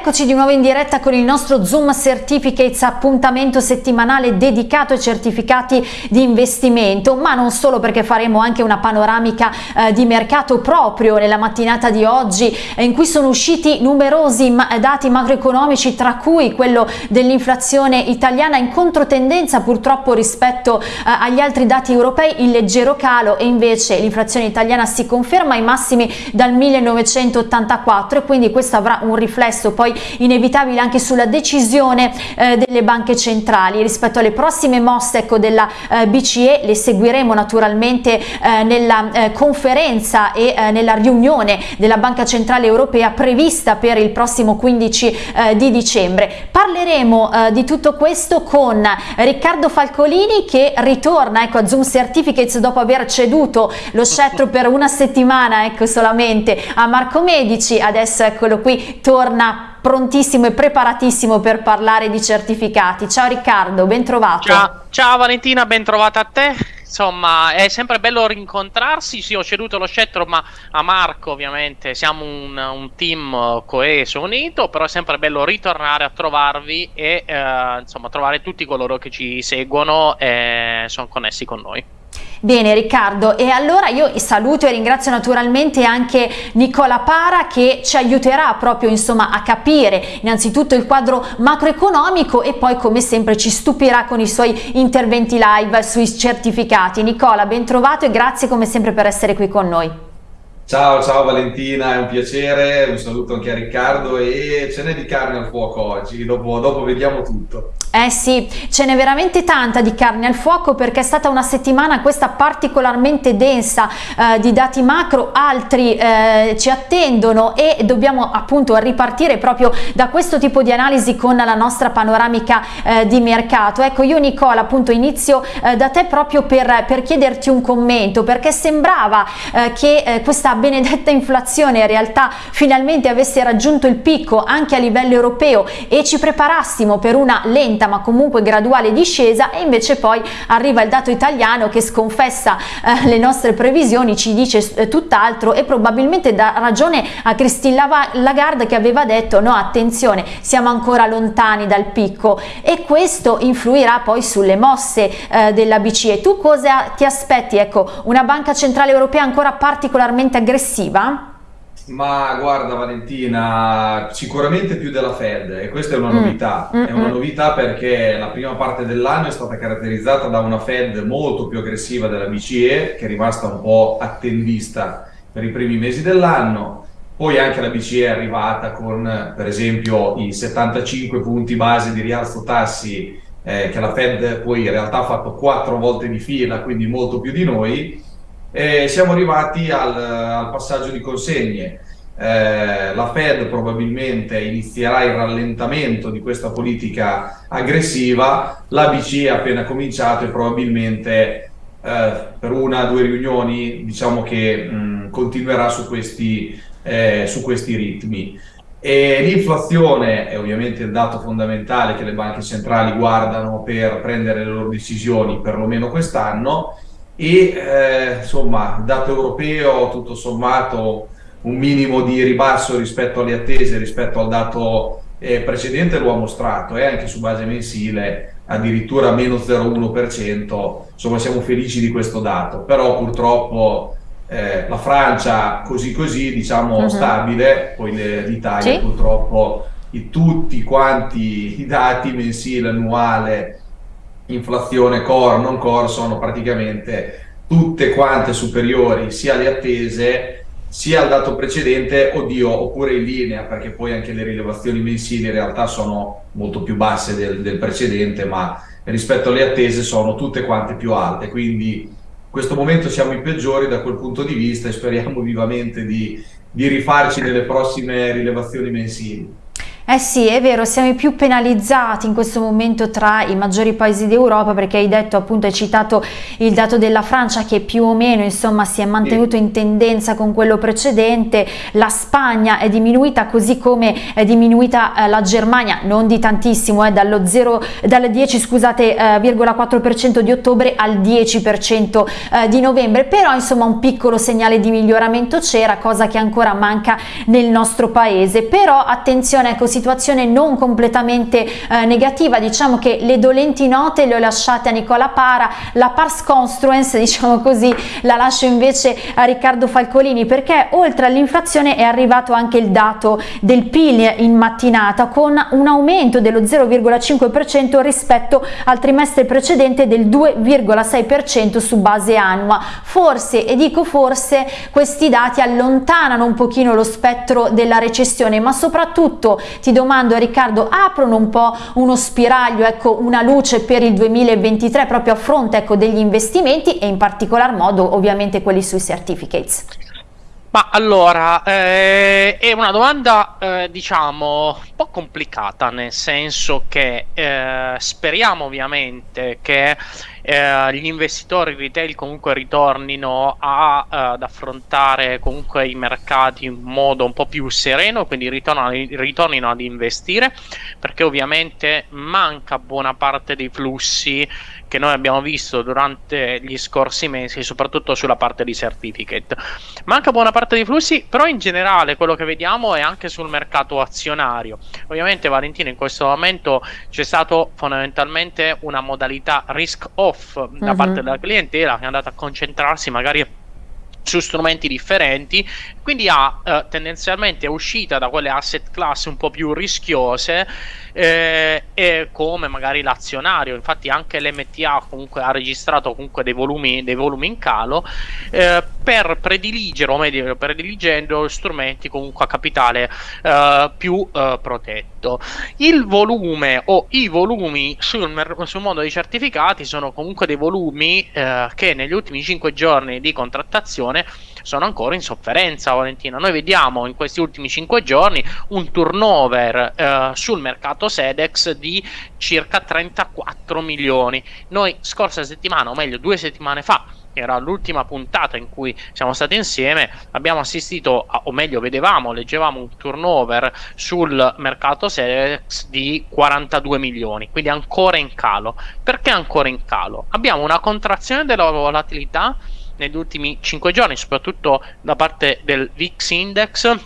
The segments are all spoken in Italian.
eccoci di nuovo in diretta con il nostro Zoom Certificates, appuntamento settimanale dedicato ai certificati di investimento, ma non solo perché faremo anche una panoramica eh, di mercato proprio nella mattinata di oggi eh, in cui sono usciti numerosi ma dati macroeconomici tra cui quello dell'inflazione italiana in controtendenza purtroppo rispetto eh, agli altri dati europei, il leggero calo e invece l'inflazione italiana si conferma ai massimi dal 1984 e quindi questo avrà un riflesso poi inevitabile anche sulla decisione eh, delle banche centrali rispetto alle prossime mosse ecco, della eh, BCE le seguiremo naturalmente eh, nella eh, conferenza e eh, nella riunione della Banca Centrale Europea prevista per il prossimo 15 eh, di dicembre. Parleremo di tutto questo con Riccardo Falcolini che ritorna ecco, a Zoom Certificates dopo aver ceduto lo scettro per una settimana ecco, solamente a Marco Medici, adesso eccolo qui, torna prontissimo e preparatissimo per parlare di certificati. Ciao Riccardo, ben trovato. Ciao, ciao Valentina, ben trovata a te. Insomma, è sempre bello rincontrarsi. Sì, ho ceduto lo scettro, ma a Marco, ovviamente, siamo un, un team coeso, unito. Però è sempre bello ritornare a trovarvi e eh, insomma trovare tutti coloro che ci seguono e sono connessi con noi. Bene Riccardo e allora io saluto e ringrazio naturalmente anche Nicola Para che ci aiuterà proprio insomma a capire innanzitutto il quadro macroeconomico e poi come sempre ci stupirà con i suoi interventi live sui certificati. Nicola ben trovato e grazie come sempre per essere qui con noi. Ciao, ciao Valentina, è un piacere, un saluto anche a Riccardo e ce n'è di carne al fuoco oggi, dopo, dopo vediamo tutto. Eh sì, ce n'è veramente tanta di carne al fuoco perché è stata una settimana questa particolarmente densa eh, di dati macro, altri eh, ci attendono e dobbiamo appunto ripartire proprio da questo tipo di analisi con la nostra panoramica eh, di mercato. Ecco io Nicola appunto inizio eh, da te proprio per, per, chiederti un commento perché sembrava eh, che questa benedetta inflazione in realtà finalmente avesse raggiunto il picco anche a livello europeo e ci preparassimo per una lenta ma comunque graduale discesa e invece poi arriva il dato italiano che sconfessa eh, le nostre previsioni, ci dice eh, tutt'altro e probabilmente dà ragione a Christine Lagarde che aveva detto no attenzione siamo ancora lontani dal picco e questo influirà poi sulle mosse eh, della BCE. Tu cosa ti aspetti? Ecco, una banca centrale europea ancora particolarmente aggressiva? Ma guarda Valentina, sicuramente più della Fed e questa è una mm. novità, mm. è una novità perché la prima parte dell'anno è stata caratterizzata da una Fed molto più aggressiva della BCE che è rimasta un po' attendista per i primi mesi dell'anno, poi anche la BCE è arrivata con per esempio i 75 punti base di rialzo tassi eh, che la Fed poi in realtà ha fatto quattro volte di fila, quindi molto più di noi e siamo arrivati al, al passaggio di consegne. Eh, la Fed probabilmente inizierà il rallentamento di questa politica aggressiva, la BCE ha appena cominciato e probabilmente eh, per una o due riunioni diciamo che mh, continuerà su questi, eh, su questi ritmi. l'inflazione è ovviamente il dato fondamentale che le banche centrali guardano per prendere le loro decisioni perlomeno quest'anno e eh, insomma dato europeo tutto sommato un minimo di ribasso rispetto alle attese rispetto al dato eh, precedente lo ha mostrato e eh, anche su base mensile addirittura meno 0,1% insomma siamo felici di questo dato però purtroppo eh, la Francia così così diciamo uh mhm. -huh. stabile poi l'Italia sì. purtroppo i, tutti quanti i dati mensile annuale inflazione core, non core sono praticamente tutte quante superiori sia alle attese sia al dato precedente, oddio, oppure in linea, perché poi anche le rilevazioni mensili in realtà sono molto più basse del, del precedente, ma rispetto alle attese sono tutte quante più alte, quindi in questo momento siamo i peggiori da quel punto di vista e speriamo vivamente di, di rifarci nelle prossime rilevazioni mensili. Eh sì, è vero, siamo i più penalizzati in questo momento tra i maggiori paesi d'Europa perché hai detto appunto, hai citato il dato della Francia che più o meno insomma si è mantenuto in tendenza con quello precedente, la Spagna è diminuita così come è diminuita eh, la Germania, non di tantissimo, eh, dallo 0, dal 10 scusate, eh, 4% di ottobre al 10% eh, di novembre, però insomma un piccolo segnale di miglioramento c'era, cosa che ancora manca nel nostro paese, però attenzione ecco si situazione non completamente eh, negativa, diciamo che le dolenti note le ho lasciate a Nicola Para, la pars construence diciamo così la lascio invece a Riccardo Falcolini perché oltre all'inflazione è arrivato anche il dato del PIL in mattinata con un aumento dello 0,5% rispetto al trimestre precedente del 2,6% su base annua. Forse, e dico forse, questi dati allontanano un pochino lo spettro della recessione, ma soprattutto ti domando Riccardo, aprono un po' uno spiraglio, ecco, una luce per il 2023 proprio a fronte ecco, degli investimenti e in particolar modo ovviamente quelli sui certificates. Ma allora, eh, è una domanda eh, diciamo un po' complicata, nel senso che eh, speriamo ovviamente che eh, gli investitori retail comunque ritornino a, uh, ad affrontare comunque i mercati in modo un po' più sereno, quindi ritornino ad investire, perché ovviamente manca buona parte dei flussi che noi abbiamo visto durante gli scorsi mesi, soprattutto sulla parte di certificate. Manca buona parte dei flussi, però in generale quello che vediamo è anche sul mercato azionario. Ovviamente Valentino in questo momento c'è stato fondamentalmente una modalità risk off da mm-hmm. parte della clientela che è andata a concentrarsi magari su strumenti differenti, quindi ha eh, tendenzialmente uscita da quelle asset class un po' più rischiose eh, e come magari l'azionario, infatti anche l'MTA comunque ha registrato comunque dei volumi, dei volumi in calo eh, per prediligere o meglio prediligendo strumenti comunque a capitale eh, più eh, protetto. Il volume o i volumi sul, sul mondo dei certificati sono comunque dei volumi eh, che negli ultimi 5 giorni di contrattazione sono ancora in sofferenza Valentina. Noi vediamo in questi ultimi 5 giorni un turnover eh, sul mercato Sedex di circa 34 milioni. Noi scorsa settimana, o meglio due settimane fa, era l'ultima puntata in cui siamo stati insieme, abbiamo assistito, a, o meglio vedevamo, leggevamo un turnover sul mercato Sedex di 42 milioni, quindi ancora in calo. Perché ancora in calo? Abbiamo una contrazione della volatilità negli ultimi 5 giorni, soprattutto da parte del VIX Index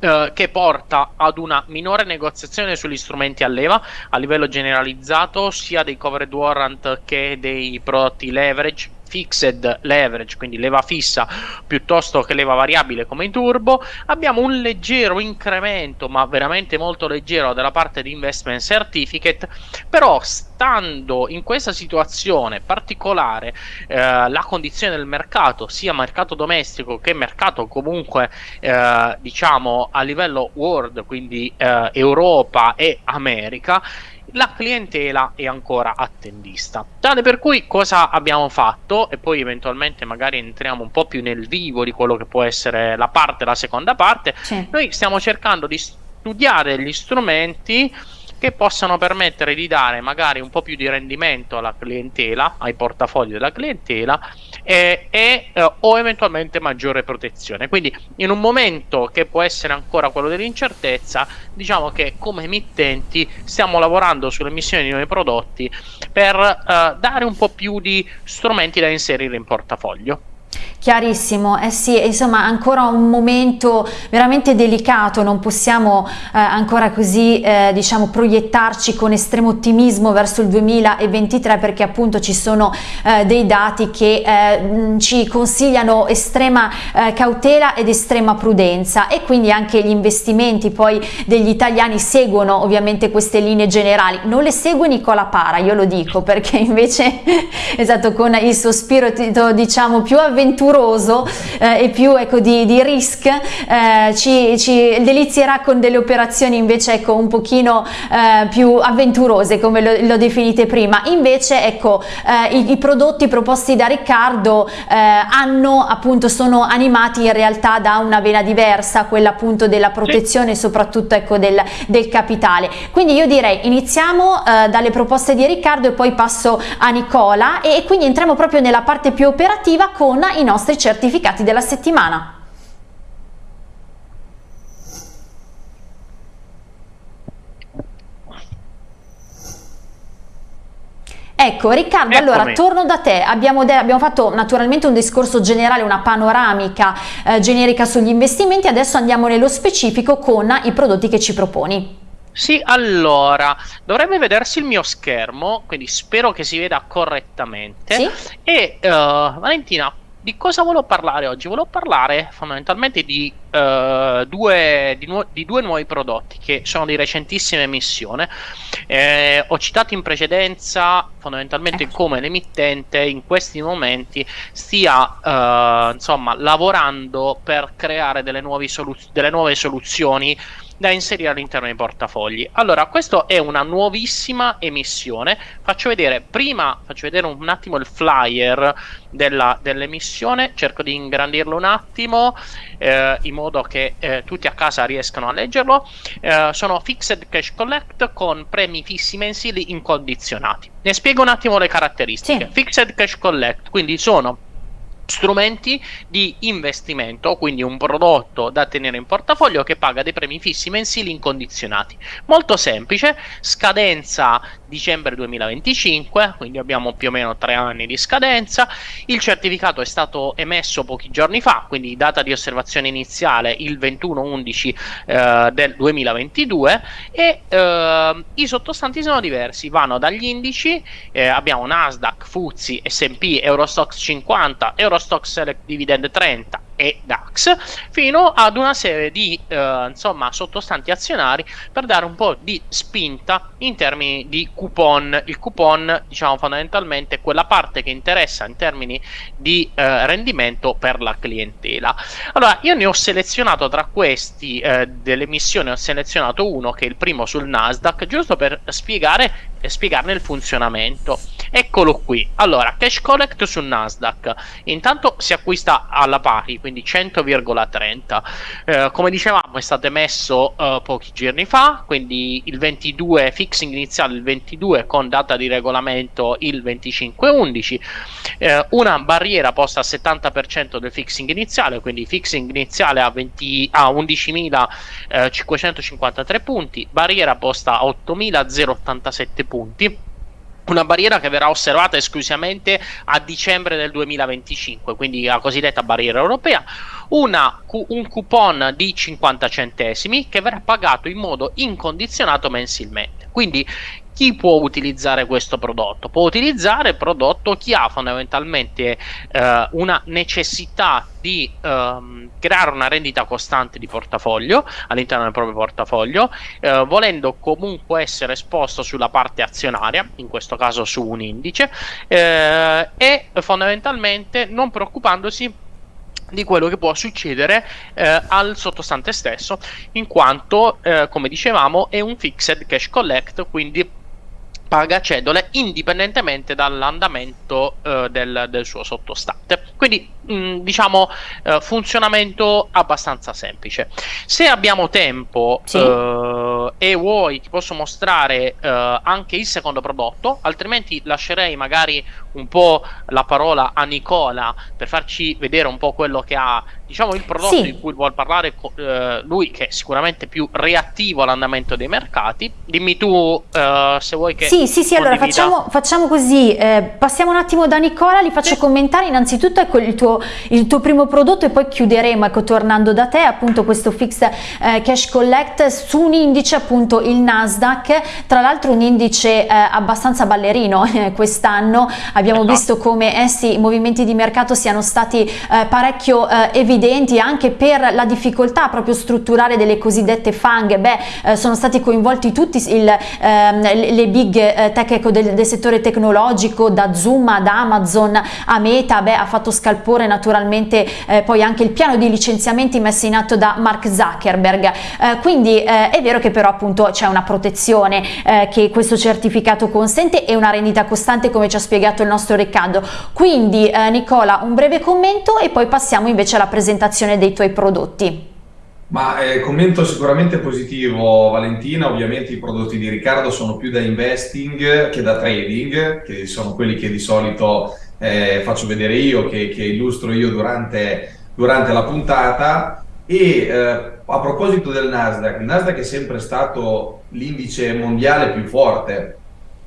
eh, che porta ad una minore negoziazione sugli strumenti a leva a livello generalizzato sia dei covered warrant che dei prodotti leverage fixed leverage, quindi leva fissa piuttosto che leva variabile come in turbo, abbiamo un leggero incremento, ma veramente molto leggero della parte di investment certificate, però stando in questa situazione particolare eh, la condizione del mercato, sia mercato domestico che mercato comunque eh, diciamo a livello world, quindi eh, Europa e America, la clientela è ancora attendista. Tale per cui cosa abbiamo fatto e poi eventualmente magari entriamo un po' più nel vivo di quello che può essere la parte, la seconda parte. Sì. Noi stiamo cercando di studiare gli strumenti che possano permettere di dare magari un po' più di rendimento alla clientela, ai portafogli della clientela e, eh, o eventualmente maggiore protezione. Quindi in un momento che può essere ancora quello dell'incertezza, diciamo che come emittenti stiamo lavorando sull'emissione di nuovi prodotti per eh, dare un po' più di strumenti da inserire in portafoglio. Chiarissimo, eh sì, insomma ancora un momento veramente delicato, non possiamo eh, ancora così eh, diciamo proiettarci con estremo ottimismo verso il 2023 perché appunto ci sono eh, dei dati che eh, ci consigliano estrema eh, cautela ed estrema prudenza. E quindi anche gli investimenti poi degli italiani seguono ovviamente queste linee generali, non le segue Nicola Para, io lo dico perché invece esatto con il suo spirito diciamo più avventurato avventuroso eh, e più ecco, di, di risk eh, ci, ci, delizierà con delle operazioni invece ecco, un pochino eh, più avventurose come lo, lo, definite prima. Invece ecco eh, i, i, prodotti proposti da Riccardo eh, hanno appunto sono animati in realtà da una vena diversa quella appunto della protezione soprattutto ecco del, del capitale. Quindi io direi iniziamo eh, dalle proposte di Riccardo e poi passo a Nicola e, e quindi entriamo proprio nella parte più operativa con i nostri certificati della settimana. Ecco Riccardo, Eccomi. allora torno da te, abbiamo, abbiamo, fatto naturalmente un discorso generale, una panoramica eh, generica sugli investimenti, adesso andiamo nello specifico con i prodotti che ci proponi. Sì, allora, dovrebbe vedersi il mio schermo, quindi spero che si veda correttamente. Sì. E uh, Valentina, di cosa volevo parlare oggi? Volevo parlare fondamentalmente di, uh, due, di, nu- di, due, nuovi prodotti che sono di recentissima emissione. Eh, ho citato in precedenza fondamentalmente ecco. come l'emittente in questi momenti stia uh, insomma, lavorando per creare delle soluz- delle nuove soluzioni da inserire all'interno dei portafogli. Allora, questa è una nuovissima emissione. Faccio vedere prima, faccio vedere un attimo il flyer della, dell'emissione, cerco di ingrandirlo un attimo eh, in modo che eh, tutti a casa riescano a leggerlo. Eh, sono Fixed Cash Collect con premi fissi mensili incondizionati. Ne spiego un attimo le caratteristiche. Sì. Fixed Cash Collect, quindi sono strumenti di investimento, quindi un prodotto da tenere in portafoglio che paga dei premi fissi mensili incondizionati. Molto semplice, scadenza dicembre 2025, quindi abbiamo più o meno tre anni di scadenza. Il certificato è stato emesso pochi giorni fa, quindi data di osservazione iniziale il 21-11 eh, del 2022 e eh, i sottostanti sono diversi, vanno dagli indici, eh, abbiamo Nasdaq, FTSE, S&P, Eurostox 50, Euro Eurostock Select Dividend 30 e DAX fino ad una serie di eh, insomma sottostanti azionari per dare un po' di spinta in termini di coupon. Il coupon diciamo fondamentalmente quella parte che interessa in termini di eh, rendimento per la clientela. Allora io ne ho selezionato tra questi eh, delle missioni ho selezionato uno che è il primo sul Nasdaq giusto per spiegare e spiegarne il funzionamento eccolo qui. Allora cash collect sul Nasdaq. Intanto si acquista alla pari quindi 100,30. Eh, come dicevamo è stato emesso eh, pochi giorni fa, quindi il 22 fixing iniziale il 22 con data di regolamento il 25-11, eh, una barriera posta al 70% del fixing iniziale, quindi fixing iniziale a, 20, a 11.553 punti, barriera posta a 8.087 punti una barriera che verrà osservata esclusivamente a dicembre del 2025, quindi la cosiddetta barriera europea, una, un coupon di 50 centesimi che verrà pagato in modo incondizionato mensilmente. Quindi chi può utilizzare questo prodotto? Può utilizzare il prodotto chi ha fondamentalmente eh, una necessità di ehm, creare una rendita costante di portafoglio all'interno del proprio portafoglio, eh, volendo comunque essere esposto sulla parte azionaria, in questo caso su un indice, eh, e fondamentalmente non preoccupandosi di quello che può succedere eh, al sottostante stesso, in quanto, eh, come dicevamo, è un fixed cash collect, quindi paga cedole indipendentemente dall'andamento eh, del, del, suo sottostante. Quindi mh, mm, diciamo eh, funzionamento abbastanza semplice. Se abbiamo tempo sì. eh, e vuoi ti posso mostrare eh, anche il secondo prodotto, altrimenti lascerei magari un po' la parola a Nicola per farci vedere un po' quello che ha diciamo il prodotto sì. di cui vuol parlare eh, lui che è sicuramente più reattivo all'andamento dei mercati. Dimmi tu eh, se vuoi che sì, sì, sì, allora facciamo, facciamo così, eh, passiamo un attimo da Nicola, li faccio sì. commentare innanzitutto ecco, il, tuo, il tuo primo prodotto e poi chiuderemo, ecco, tornando da te, appunto questo fixed eh, cash collect su un indice, appunto il Nasdaq, tra l'altro un indice eh, abbastanza ballerino eh, quest'anno, abbiamo esatto. visto come essi, i movimenti di mercato siano stati parecchio eh, evidenti anche per la difficoltà proprio strutturale delle cosiddette fang, beh sono stati coinvolti tutti il, ehm, le big eh, tech ecco, del, del, settore tecnologico, da Zoom ad Amazon a Meta, beh, ha fatto scalpore naturalmente eh, poi anche il piano di licenziamenti messo in atto da Mark Zuckerberg. Eh, quindi eh, è vero che però appunto c'è una protezione eh, che questo certificato consente e una rendita costante come ci ha spiegato il nostro Riccardo. Quindi eh, Nicola un breve commento e poi passiamo invece alla presentazione dei tuoi prodotti. Ma eh, commento sicuramente positivo Valentina, ovviamente i prodotti di Riccardo sono più da investing che da trading, che sono quelli che di solito eh, faccio vedere io, che, che illustro io durante, durante, la puntata. E eh, a proposito del Nasdaq, il Nasdaq è sempre stato l'indice mondiale più forte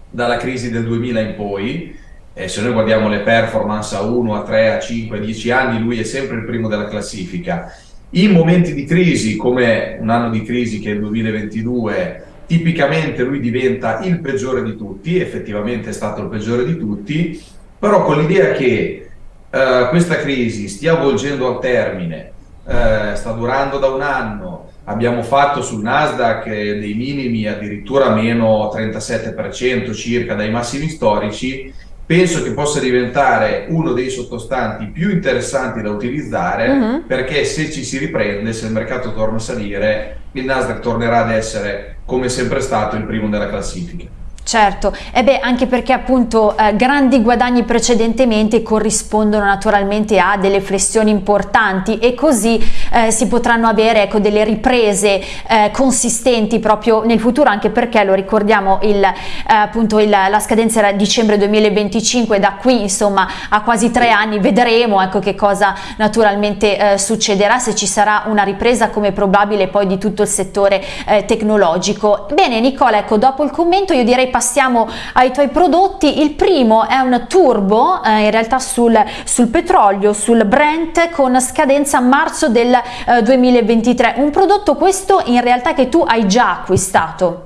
dalla crisi del 2000 in poi, eh, se noi guardiamo le performance a 1, a 3, a 5, a 10 anni, lui è sempre il primo della classifica. In momenti di crisi, come un anno di crisi che è il 2022, tipicamente lui diventa il peggiore di tutti, effettivamente è stato il peggiore di tutti, però con l'idea che uh, questa crisi stia volgendo al termine, uh, sta durando da un anno, abbiamo fatto sul Nasdaq dei minimi addirittura meno 37% circa dai massimi storici, penso che possa diventare uno dei sottostanti più interessanti da utilizzare uh -huh. perché se ci si riprende, se il mercato torna a salire, il Nasdaq tornerà ad essere come sempre stato il primo della classifica. Certo, e beh, anche perché appunto eh, grandi guadagni precedentemente corrispondono naturalmente a delle flessioni importanti e così eh, si potranno avere ecco, delle riprese eh, consistenti proprio nel futuro, anche perché lo ricordiamo il, eh, appunto il, la scadenza era dicembre 2025, da qui insomma a quasi tre anni vedremo ecco, che cosa naturalmente eh, succederà, se ci sarà una ripresa come probabile poi di tutto il settore eh, tecnologico. Bene Nicola, ecco dopo il commento io direi passiamo ai tuoi prodotti. Il primo è un turbo, eh, in realtà sul, sul, petrolio, sul Brent, con scadenza marzo del eh, 2023. Un prodotto questo in realtà che tu hai già acquistato.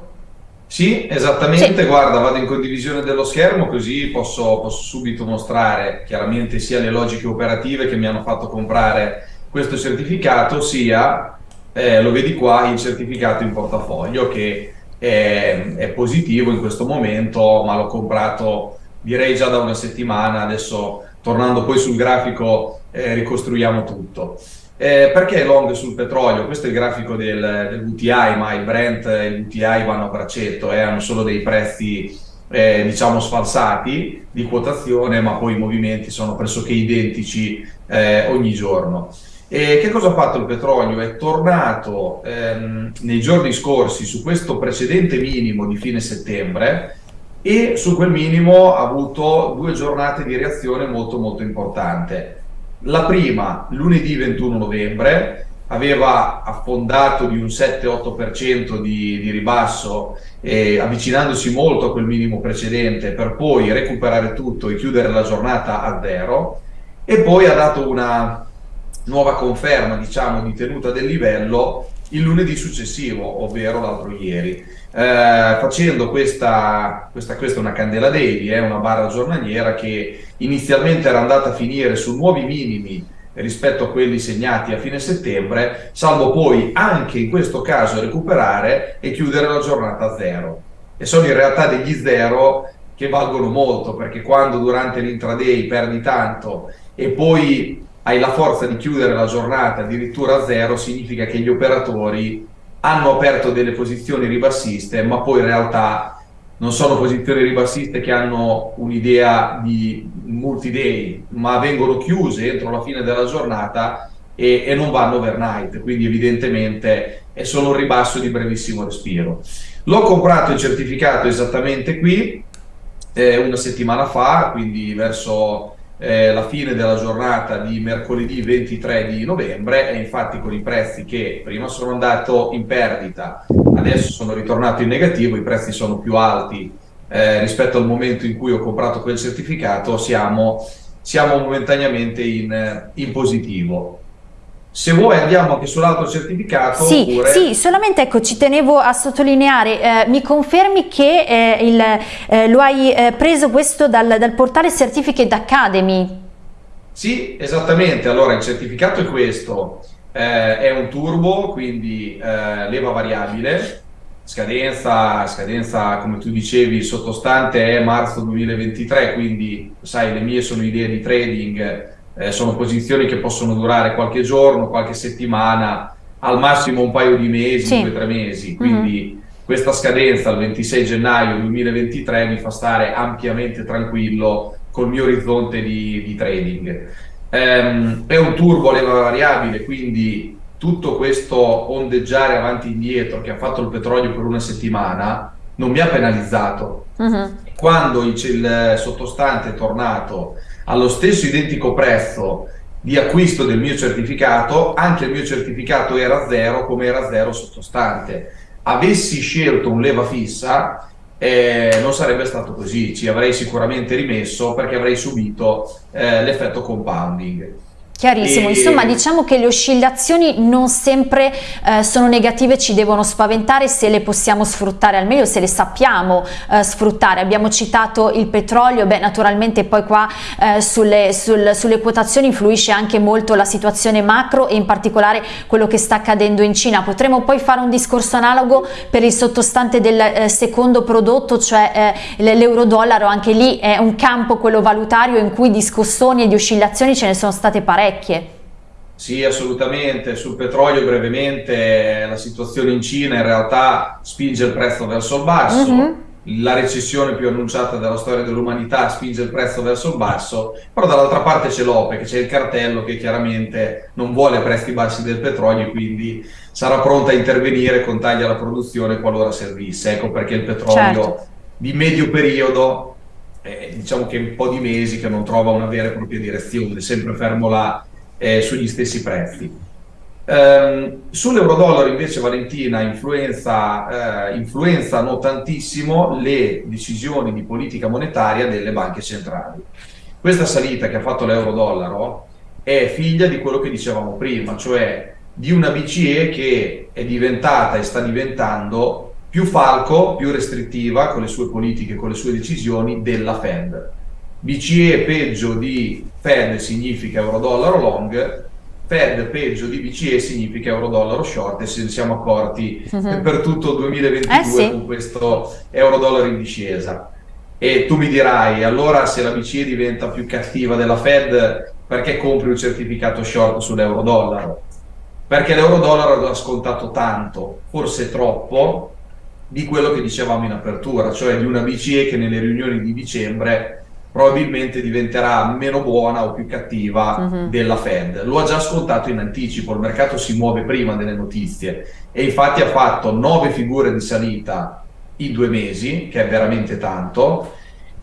Sì, esattamente, sì. guarda, vado in condivisione dello schermo così posso, posso, subito mostrare chiaramente sia le logiche operative che mi hanno fatto comprare questo certificato, sia, eh, lo vedi qua, il certificato in portafoglio che è, è positivo in questo momento, ma l'ho comprato direi già da una settimana, adesso tornando poi sul grafico eh, ricostruiamo tutto. Eh, perché long sul petrolio? Questo è il grafico del, del VTI, ma il Brent e il VTI vanno a braccetto, eh, hanno solo dei prezzi eh, diciamo sfalsati di quotazione, ma poi i movimenti sono pressoché identici eh, ogni giorno. E che cosa ha fatto il petrolio? È tornato ehm, nei giorni scorsi su questo precedente minimo di fine settembre e su quel minimo ha avuto due giornate di reazione molto molto importante. La prima, lunedì 21 novembre, aveva affondato di un 7-8% di, di, ribasso, eh, avvicinandosi molto a quel minimo precedente per poi recuperare tutto e chiudere la giornata a zero e poi ha dato una nuova conferma diciamo, di tenuta del livello il lunedì successivo, ovvero l'altro ieri. Eh, facendo questa, questa, questa una candela daily, eh, una barra giornaliera che inizialmente era andata a finire su nuovi minimi rispetto a quelli segnati a fine settembre, salvo poi anche in questo caso recuperare e chiudere la giornata a zero. E sono in realtà degli zero che valgono molto, perché quando durante l'intraday perdi tanto e poi hai la forza di chiudere la giornata addirittura a zero, significa che gli operatori hanno aperto delle posizioni ribassiste, ma poi in realtà non sono posizioni ribassiste che hanno un'idea di multi-day, ma vengono chiuse entro la fine della giornata e, e, non vanno overnight, quindi evidentemente è solo un ribasso di brevissimo respiro. L'ho comprato il certificato esattamente qui, eh, una settimana fa, quindi verso eh, la fine della giornata di mercoledì 23 di novembre e infatti con i prezzi che prima sono andato in perdita, adesso sono ritornato in negativo, i prezzi sono più alti eh, rispetto al momento in cui ho comprato quel certificato, siamo, siamo momentaneamente in, in positivo. Se vuoi andiamo anche sull'altro certificato. Sì, oppure... sì, solamente ecco, ci tenevo a sottolineare, eh, mi confermi che eh, il, eh, lo hai eh, preso questo dal, dal, portale Certificate Academy? Sì, esattamente, allora il certificato è questo, eh, è un turbo, quindi eh, leva variabile, scadenza, scadenza come tu dicevi sottostante è marzo 2023, quindi sai le mie sono idee di trading eh, sono posizioni che possono durare qualche giorno, qualche settimana, al massimo un paio di mesi, sì. due o tre mesi, quindi mm -hmm. questa scadenza il 26 gennaio 2023 mi fa stare ampiamente tranquillo col mio orizzonte di, di trading. Um, è un turbo leva variabile, quindi tutto questo ondeggiare avanti e indietro che ha fatto il petrolio per una settimana non mi ha penalizzato. Mm-hmm. -huh. Quando il, il sottostante è tornato allo stesso identico prezzo di acquisto del mio certificato, anche il mio certificato era zero come era zero sottostante. Avessi scelto un leva fissa, eh, non sarebbe stato così, ci avrei sicuramente rimesso perché avrei subito eh, l'effetto compounding. Chiarissimo, e... insomma diciamo che le oscillazioni non sempre eh, sono negative, ci devono spaventare se le possiamo sfruttare al meglio, se le sappiamo eh, sfruttare. Abbiamo citato il petrolio, beh naturalmente poi qua eh, sulle, sul, sulle, quotazioni influisce anche molto la situazione macro e in particolare quello che sta accadendo in Cina. Potremmo poi fare un discorso analogo per il sottostante del eh, secondo prodotto, cioè eh, l'euro-dollaro, anche lì è un campo quello valutario in cui di scossoni e di oscillazioni ce ne sono state parecchie parecchie. Sì, assolutamente. Sul petrolio brevemente la situazione in Cina in realtà spinge il prezzo verso il basso. Mhm. -huh. La recessione più annunciata della storia dell'umanità spinge il prezzo verso il basso, però dall'altra parte c'è l'OPEC, c'è il cartello che chiaramente non vuole prezzi bassi del petrolio e quindi sarà pronta a intervenire con tagli alla produzione qualora servisse. Ecco perché il petrolio certo. di medio periodo eh, diciamo che è un po' di mesi che non trova una vera e propria direzione, sempre fermo là eh, sugli stessi prezzi. Um, Sull'euro-dollaro invece Valentina influenza, eh, influenzano tantissimo le decisioni di politica monetaria delle banche centrali. Questa salita che ha fatto l'euro-dollaro è figlia di quello che dicevamo prima, cioè di una BCE che è diventata e sta diventando più falco, più restrittiva con le sue politiche, con le sue decisioni della Fed. BCE peggio di Fed significa euro-dollaro long, Fed peggio di BCE significa euro-dollaro short e se ne siamo accorti uh mhm. -huh. per tutto il 2022 eh sì. con questo euro-dollaro in discesa. E tu mi dirai, allora se la BCE diventa più cattiva della Fed, perché compri un certificato short sull'euro-dollaro? Perché l'euro-dollaro ha scontato tanto, forse troppo, di quello che dicevamo in apertura, cioè di una BCE che nelle riunioni di dicembre probabilmente diventerà meno buona o più cattiva uh mhm. -huh. della Fed. Lo ha già scontato in anticipo, il mercato si muove prima delle notizie e infatti ha fatto nove figure di salita in due mesi, che è veramente tanto,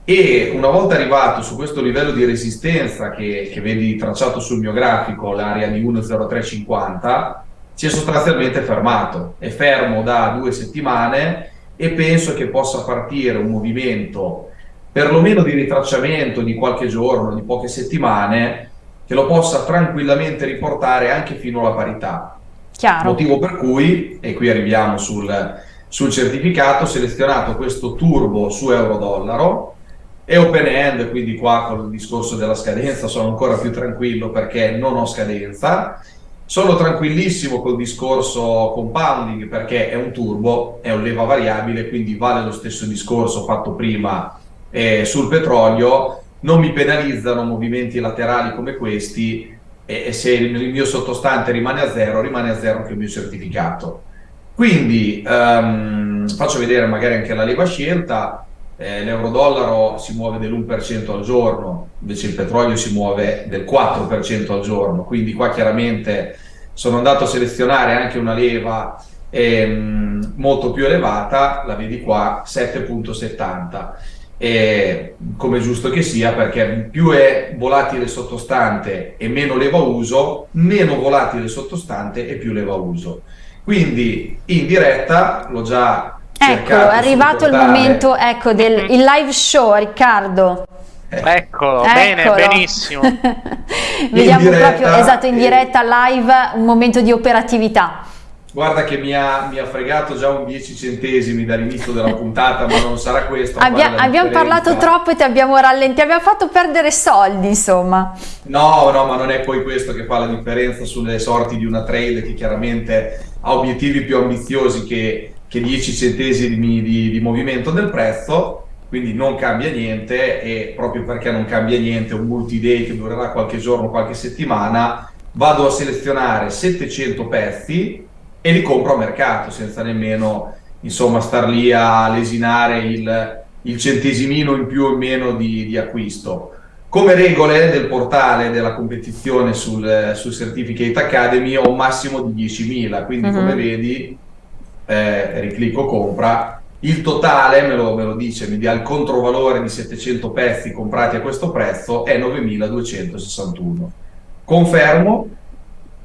e una volta arrivato su questo livello di resistenza che, che vedi tracciato sul mio grafico, l'area di 1,0350, si è sostanzialmente fermato, è fermo da due settimane e penso che possa partire un movimento perlomeno di ritracciamento di qualche giorno, di poche settimane, che lo possa tranquillamente riportare anche fino alla parità. Chiaro. Motivo per cui, e qui arriviamo sul, sul certificato, ho selezionato questo turbo su euro-dollaro, è open end, quindi qua con il discorso della scadenza sono ancora più tranquillo perché non ho scadenza sono tranquillissimo col discorso compounding perché è un turbo, è un leva variabile, quindi vale lo stesso discorso fatto prima eh, sul petrolio. Non mi penalizzano movimenti laterali come questi e, se il mio sottostante rimane a zero, rimane a zero anche il mio certificato. Quindi um, faccio vedere magari anche la leva scelta, eh, l'euro-dollaro si muove dell'1% al giorno, invece il petrolio si muove del 4% al giorno, quindi qua chiaramente sono andato a selezionare anche una leva ehm, molto più elevata, la vedi qua, 7.70. E, come giusto che sia perché più è volatile sottostante e meno leva uso, meno volatile sottostante e più leva uso. Quindi in diretta l'ho già Ecco, è arrivato il momento ecco, del live show, Riccardo. Eccolo, bene, benissimo. Vediamo proprio, esatto, in diretta, live, un momento di operatività. Guarda che mi ha, mi ha, fregato già un 10 centesimi dall'inizio della puntata, ma non sarà questo. Abbia, abbiamo parlato troppo e ti abbiamo rallentito, abbiamo fatto perdere soldi, insomma. No, no, ma non è poi questo che fa la differenza sulle sorti di una trade che chiaramente ha obiettivi più ambiziosi che che 10 centesimi di, di movimento del prezzo, quindi non cambia niente e proprio perché non cambia niente, un multi-day che durerà qualche giorno, qualche settimana, vado a selezionare 700 pezzi e li compro a mercato senza nemmeno insomma star lì a lesinare il, il centesimino in più o in meno di, di, acquisto. Come regole del portale della competizione sul, sul Certificate Academy ho un massimo di 10.000, quindi uh -huh. come mhm. vedi eh, riclicco compra, il totale me lo, me lo, dice, mi dia il controvalore di 700 pezzi comprati a questo prezzo è 9261. Confermo,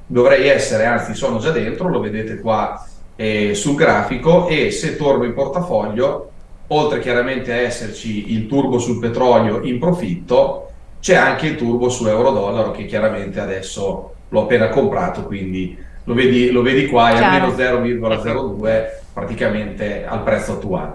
dovrei essere, anzi sono già dentro, lo vedete qua eh, sul grafico e se torno in portafoglio, oltre chiaramente a esserci il turbo sul petrolio in profitto, c'è anche il turbo su euro-dollaro che chiaramente adesso l'ho appena comprato, quindi lo vedi, lo vedi qua, è almeno 0,02 praticamente al prezzo attuale.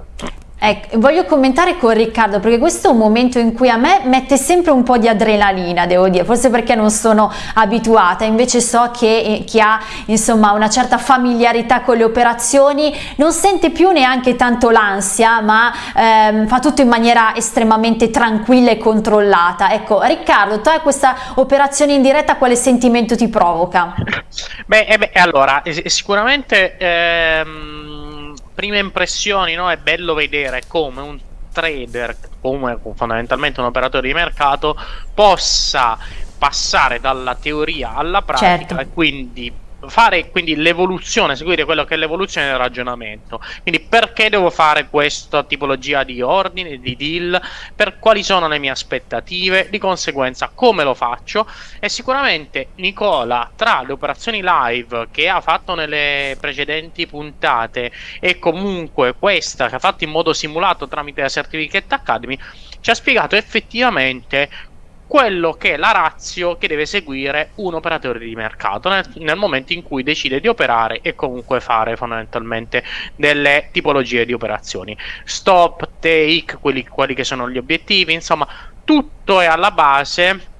Ecco, voglio commentare con Riccardo perché questo è un momento in cui a me mette sempre un po' di adrenalina, devo dire, forse perché non sono abituata, invece so che eh, chi ha insomma una certa familiarità con le operazioni non sente più neanche tanto l'ansia, ma ehm, fa tutto in maniera estremamente tranquilla e controllata. Ecco, Riccardo, tu hai questa operazione in diretta, quale sentimento ti provoca? Beh, eh beh allora, sicuramente ehm prime impressioni, no? È bello vedere come un trader, come fondamentalmente un operatore di mercato, possa passare dalla teoria alla pratica certo. e quindi fare quindi l'evoluzione, seguire quello che è l'evoluzione del ragionamento. Quindi perché devo fare questa tipologia di ordine, di deal, per quali sono le mie aspettative, di conseguenza come lo faccio? E sicuramente Nicola tra le operazioni live che ha fatto nelle precedenti puntate e comunque questa che ha fatto in modo simulato tramite la Certificate Academy ci ha spiegato effettivamente quello che è la razio che deve seguire un operatore di mercato nel, nel, momento in cui decide di operare e comunque fare fondamentalmente delle tipologie di operazioni. Stop, take, quelli, quelli che sono gli obiettivi, insomma, tutto è alla base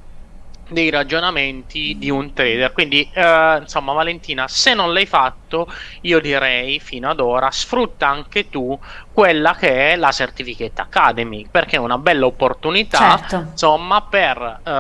dei ragionamenti di un trader. Quindi, eh, insomma, Valentina, se non l'hai fatto, io direi fino ad ora sfrutta anche tu quella che è la Certificate Academy, perché è una bella opportunità, certo. insomma, per eh,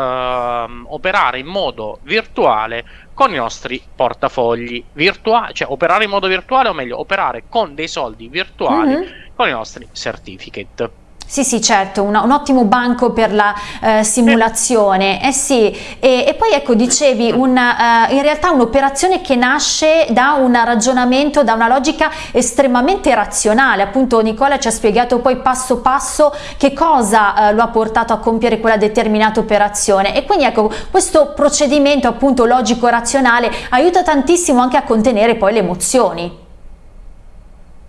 operare in modo virtuale con i nostri portafogli virtuali, cioè operare in modo virtuale o meglio, operare con dei soldi virtuali mm -hmm. con i nostri certificate. Sì, sì, certo, un, un ottimo banco per la eh, simulazione. Eh sì, e, e, poi ecco, dicevi, una, uh, in realtà un'operazione che nasce da un ragionamento, da una logica estremamente razionale. Appunto Nicola ci ha spiegato poi passo passo che cosa uh, lo ha portato a compiere quella determinata operazione. E quindi ecco, questo procedimento appunto logico-razionale aiuta tantissimo anche a contenere poi le emozioni.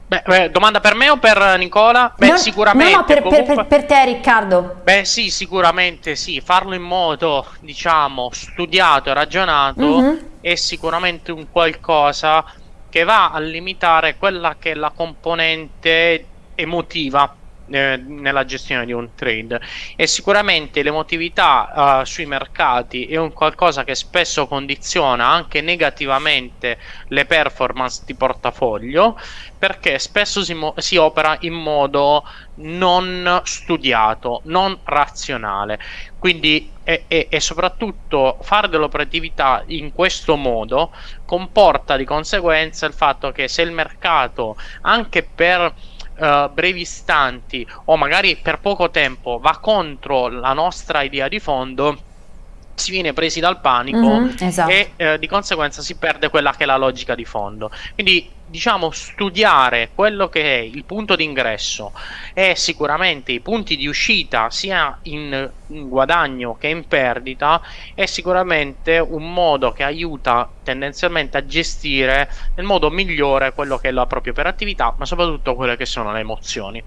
Beh, beh, domanda per me o per Nicola? Beh, no, sicuramente. No, no per, comunque... per, per, te, Riccardo. Beh, sì, sicuramente sì. Farlo in modo, diciamo, studiato e ragionato mm -hmm. è sicuramente un qualcosa che va a limitare quella che è la componente emotiva eh, nella gestione di un trade e sicuramente l'emotività uh, sui mercati è un qualcosa che spesso condiziona anche negativamente le performance di portafoglio perché spesso si, si opera in modo non studiato, non razionale. Quindi e, e, e, soprattutto fare dell'operatività in questo modo comporta di conseguenza il fatto che se il mercato anche per uh, brevi istanti o magari per poco tempo va contro la nostra idea di fondo si viene presi dal panico mm -hmm, esatto. e eh, di conseguenza si perde quella che è la logica di fondo. Quindi diciamo studiare quello che è il punto d'ingresso e sicuramente i punti di uscita sia in, in guadagno che in perdita è sicuramente un modo che aiuta tendenzialmente a gestire nel modo migliore quello che è la propria operatività ma soprattutto quelle che sono le emozioni.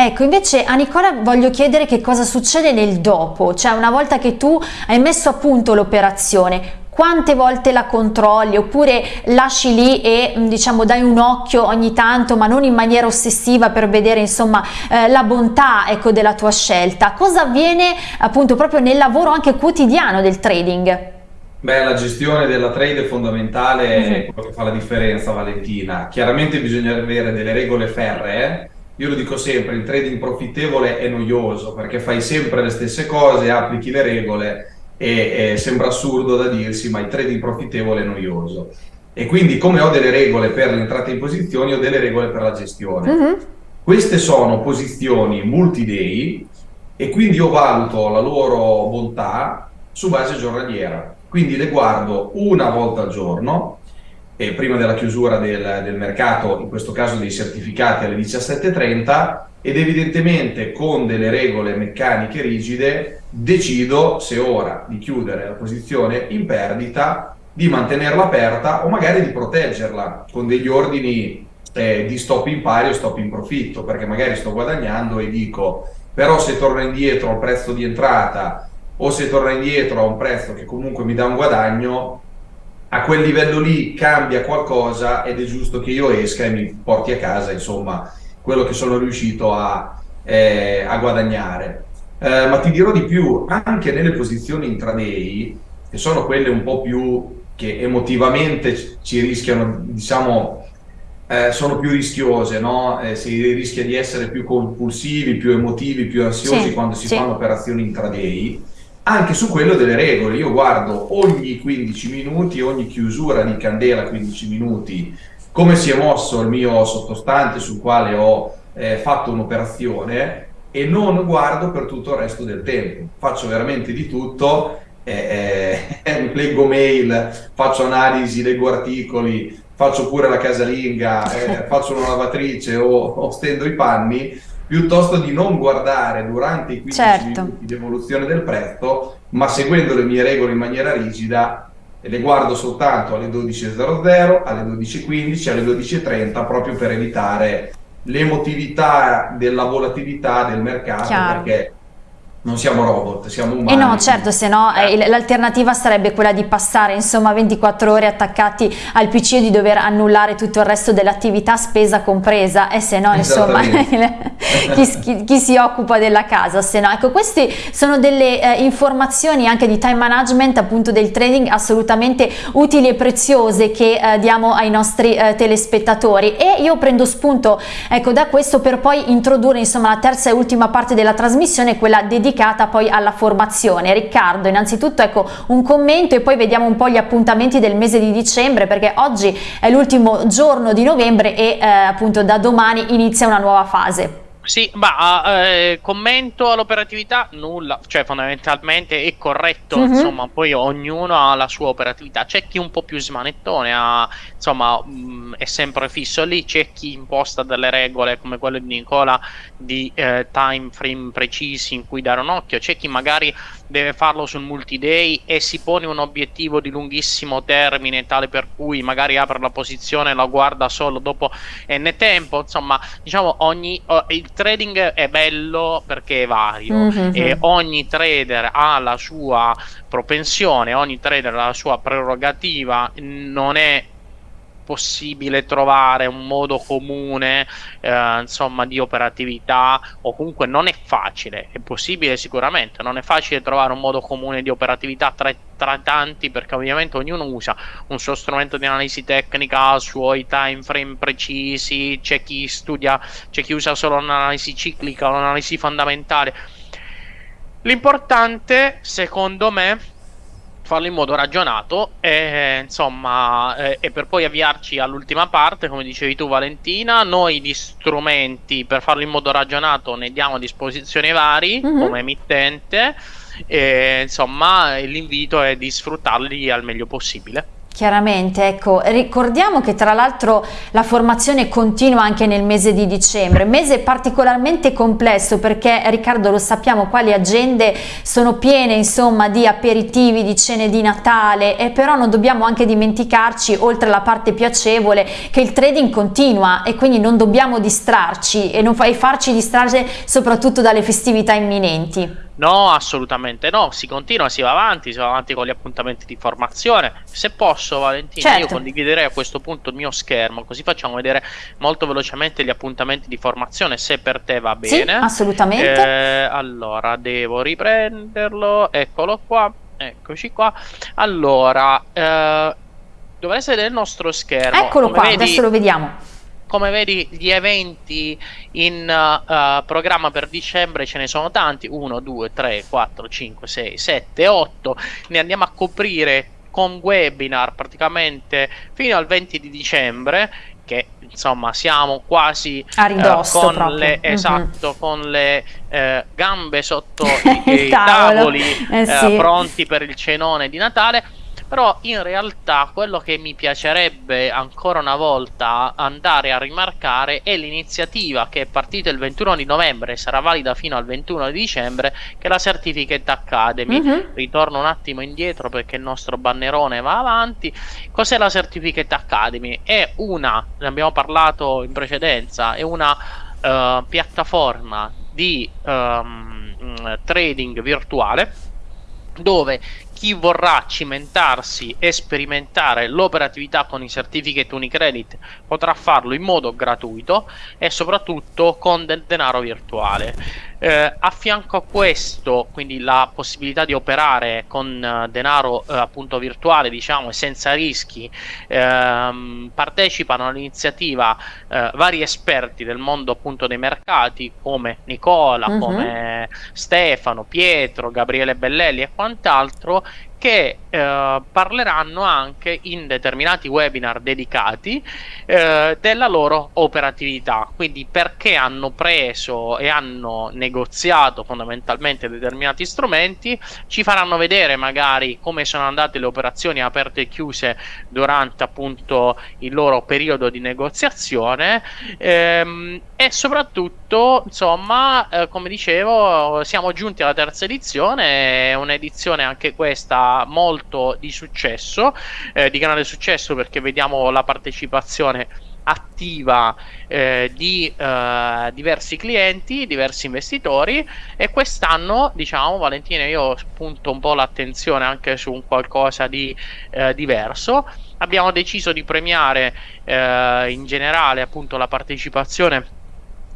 Ecco, invece a Nicola voglio chiedere che cosa succede nel dopo, cioè una volta che tu hai messo a punto l'operazione, quante volte la controlli oppure lasci lì e mm, diciamo dai un occhio ogni tanto ma non in maniera ossessiva per vedere insomma eh, la bontà ecco, della tua scelta cosa avviene appunto proprio nel lavoro anche quotidiano del trading Beh, la gestione della trade è fondamentale, è mhm. quello che fa la differenza Valentina. Chiaramente bisogna avere delle regole ferree, io lo dico sempre, il trading profittevole è noioso perché fai sempre le stesse cose, applichi le regole e, e sembra assurdo da dirsi, ma il trading profittevole è noioso. E quindi come ho delle regole per l'entrata in posizioni, ho delle regole per la gestione. Uh-huh. Queste sono posizioni multi-day e quindi io valuto la loro bontà su base giornaliera. Quindi le guardo una volta al giorno eh, prima della chiusura del, del, mercato, in questo caso dei certificati alle 17.30 ed evidentemente con delle regole meccaniche rigide decido se ora di chiudere la posizione in perdita, di mantenerla aperta o magari di proteggerla con degli ordini eh, di stop in pari o stop in profitto, perché magari sto guadagnando e dico però se torno indietro al prezzo di entrata o se torna indietro a un prezzo che comunque mi dà un guadagno, a quel livello lì cambia qualcosa ed è giusto che io esca e mi porti a casa, insomma, quello che sono riuscito a, eh, a guadagnare. Eh, ma ti dirò di più, anche nelle posizioni intraday, che sono quelle un po' più che emotivamente ci rischiano, diciamo, eh, sono più rischiose, no? Eh, si rischia di essere più compulsivi, più emotivi, più ansiosi sì, quando si sì. fanno operazioni intraday anche su quello delle regole. Io guardo ogni 15 minuti, ogni chiusura di candela 15 minuti, come si è mosso il mio sottostante sul quale ho eh, fatto un'operazione e non guardo per tutto il resto del tempo. Faccio veramente di tutto, eh, eh, leggo mail, faccio analisi, leggo articoli, faccio pure la casalinga, eh, faccio una lavatrice o, o stendo i panni piuttosto di non guardare durante i 15 certo. minuti di evoluzione del prezzo, ma seguendo le mie regole in maniera rigida, le guardo soltanto alle 12.00, alle 12.15, alle 12.30, proprio per evitare l'emotività della volatilità del mercato, Chiaro. perché non siamo robot, siamo umani. E no, certo, se no eh, l'alternativa sarebbe quella di passare insomma 24 ore attaccati al PC e di dover annullare tutto il resto dell'attività spesa compresa e se no insomma chi, chi, si occupa della casa, se no. Ecco, queste sono delle eh, informazioni anche di time management appunto del trading assolutamente utili e preziose che eh, diamo ai nostri eh, telespettatori e io prendo spunto ecco da questo per poi introdurre insomma la terza e ultima parte della trasmissione, quella dedicata dedicata poi alla formazione. Riccardo, innanzitutto ecco un commento e poi vediamo un po' gli appuntamenti del mese di dicembre perché oggi è l'ultimo giorno di novembre e eh, appunto da domani inizia una nuova fase. Sì, ma eh, commento all'operatività? Nulla, cioè fondamentalmente è corretto, mm -hmm. insomma, poi ognuno ha la sua operatività, c'è chi un po' più smanettone, ha, insomma, mh, mm, è sempre fisso lì, c'è chi imposta delle regole come quelle di Nicola di eh, time frame precisi in cui dare un occhio, c'è chi magari deve farlo sul multi-day e si pone un obiettivo di lunghissimo termine tale per cui magari apre la posizione e la guarda solo dopo n tempo, insomma, diciamo ogni... Oh, il trading è bello perché è vario mm-hmm. e ogni trader ha la sua propensione, ogni trader ha la sua prerogativa, non è possibile trovare un modo comune eh, insomma di operatività o comunque non è facile è possibile sicuramente non è facile trovare un modo comune di operatività tra, tra tanti perché ovviamente ognuno usa un suo strumento di analisi tecnica suoi time frame precisi c'è chi studia c'è chi usa solo un'analisi ciclica un'analisi fondamentale. L'importante secondo me farlo in modo ragionato e insomma eh, e per poi avviarci all'ultima parte come dicevi tu Valentina noi di strumenti per farlo in modo ragionato ne diamo a disposizione vari mm -hmm. come emittente e insomma l'invito è di sfruttarli al meglio possibile Chiaramente, ecco, ricordiamo che tra l'altro la formazione continua anche nel mese di dicembre, mese particolarmente complesso perché Riccardo lo sappiamo qua le agende sono piene insomma di aperitivi, di cene di Natale e però non dobbiamo anche dimenticarci oltre alla parte piacevole che il trading continua e quindi non dobbiamo distrarci e non farci distrarre soprattutto dalle festività imminenti. No, assolutamente no, si continua, si va avanti, si va avanti con gli appuntamenti di formazione. Se posso, Valentina, certo. io condividerei a questo punto il mio schermo, così facciamo vedere molto velocemente gli appuntamenti di formazione, se per te va bene. Sì, assolutamente. Eh, allora, devo riprenderlo, eccolo qua, eccoci qua. Allora, eh, dovreste vedere il nostro schermo. Eccolo Come qua, vedi... adesso lo vediamo come vedi gli eventi in uh, programma per dicembre ce ne sono tanti. 1 2 3 4 5 6 7 8 ne andiamo a coprire con webinar praticamente fino al 20 di dicembre che insomma siamo quasi a ridosso uh, con le, mm-hmm. esatto, con le uh, gambe sotto i, i tavoli eh, sì. pronti per il cenone di Natale però in realtà quello che mi piacerebbe ancora una volta andare a rimarcare è l'iniziativa che è partita il 21 di novembre e sarà valida fino al 21 di dicembre, che è la Certificate Academy. Mm-hmm. Ritorno un attimo indietro perché il nostro bannerone va avanti. Cos'è la Certificate Academy? È una, ne abbiamo parlato in precedenza, è una uh, piattaforma di um, trading virtuale dove chi vorrà cimentarsi e sperimentare l'operatività con i certificate Unicredit potrà farlo in modo gratuito e soprattutto con del denaro virtuale. Eh, a fianco a questo, quindi la possibilità di operare con uh, denaro uh, appunto virtuale, diciamo, e senza rischi, ehm, partecipano all'iniziativa uh, vari esperti del mondo appunto dei mercati come Nicola, uh-huh. come Stefano, Pietro, Gabriele Bellelli e quant'altro che eh, parleranno anche in determinati webinar dedicati eh, della loro operatività, quindi perché hanno preso e hanno negoziato fondamentalmente determinati strumenti, ci faranno vedere magari come sono andate le operazioni aperte e chiuse durante appunto il loro periodo di negoziazione. Ehm, e soprattutto insomma eh, come dicevo siamo giunti alla terza edizione, è un'edizione anche questa molto di successo, eh, di grande successo perché vediamo la partecipazione attiva eh, di eh, diversi clienti, diversi investitori e quest'anno diciamo Valentina io punto un po' l'attenzione anche su un qualcosa di eh, diverso. Abbiamo deciso di premiare eh, in generale appunto la partecipazione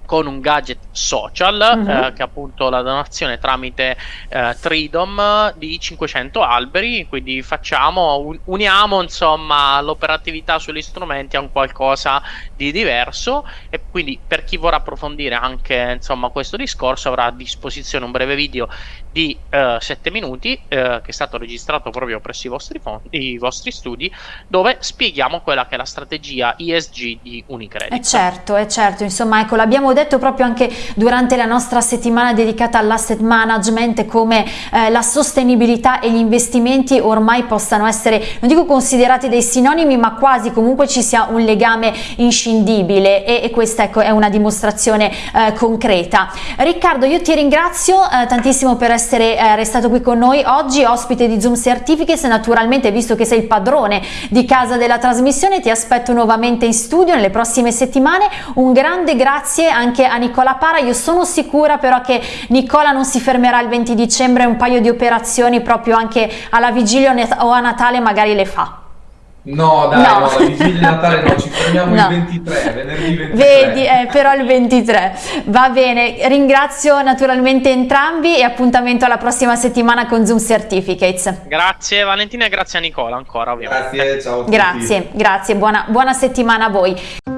con un gadget social uh-huh. eh, che è appunto la donazione tramite eh, Tridom di 500 alberi quindi facciamo un, uniamo insomma l'operatività sugli strumenti a un qualcosa di diverso e quindi per chi vorrà approfondire anche insomma questo discorso avrà a disposizione un breve video di eh, 7 minuti eh, che è stato registrato proprio presso i vostri, fondi, i vostri studi dove spieghiamo quella che è la strategia ESG di Unicredit. Eh certo, è certo, insomma ecco l'abbiamo detto proprio anche durante la nostra settimana dedicata all'asset management come eh, la sostenibilità e gli investimenti ormai possano essere, non dico considerati dei sinonimi ma quasi comunque ci sia un legame inscindibile. E, e questa ecco è una dimostrazione eh, concreta. Riccardo io ti ringrazio eh, tantissimo per essere eh, restato qui con noi oggi, ospite di Zoom Certificates, naturalmente visto che sei il padrone di casa della trasmissione ti aspetto nuovamente in studio nelle prossime settimane, un grande grazie anche a Nicola Para, io sono sicura però che Nicola non si fermerà il 20 dicembre, un paio di operazioni proprio anche alla vigilia o a Natale magari le fa. No, dai, no. no, la vigilia di Natale no, ci fermiamo no. il 23, venerdì 23. Vedi, eh, però il 23. Va bene, ringrazio naturalmente entrambi e appuntamento alla prossima settimana con Zoom Certificates. Grazie Valentina e grazie a Nicola ancora ovviamente. Grazie, ciao a tutti. Grazie, grazie, buona, buona settimana a voi.